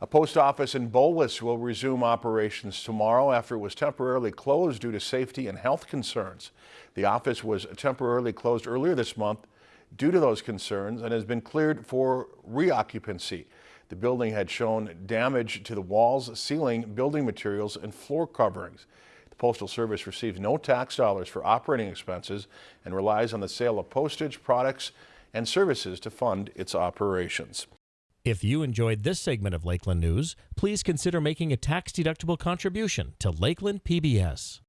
A post office in Bowlus will resume operations tomorrow after it was temporarily closed due to safety and health concerns. The office was temporarily closed earlier this month due to those concerns and has been cleared for reoccupancy. The building had shown damage to the walls, ceiling, building materials, and floor coverings. The Postal Service receives no tax dollars for operating expenses and relies on the sale of postage, products, and services to fund its operations. If you enjoyed this segment of Lakeland News, please consider making a tax-deductible contribution to Lakeland PBS.